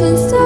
watching